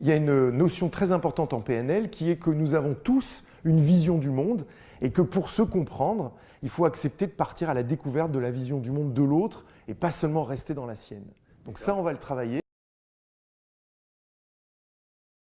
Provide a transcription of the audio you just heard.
Il y a une notion très importante en PNL qui est que nous avons tous une vision du monde et que pour se comprendre, il faut accepter de partir à la découverte de la vision du monde de l'autre et pas seulement rester dans la sienne. Donc ça, on va le travailler.